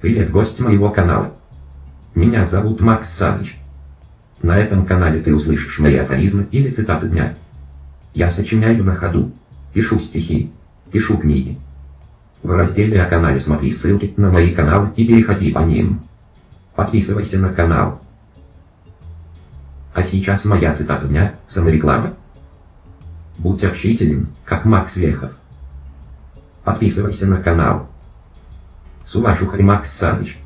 Привет, гость моего канала. Меня зовут Макс Саныч. На этом канале ты услышишь мои афоризмы или цитаты дня. Я сочиняю на ходу, пишу стихи, пишу книги. В разделе о канале смотри ссылки на мои каналы и переходи по ним. Подписывайся на канал. А сейчас моя цитата дня, самореклама. Будь общителен, как Макс Вехов. Подписывайся на канал. С уважухой Макс Саныч.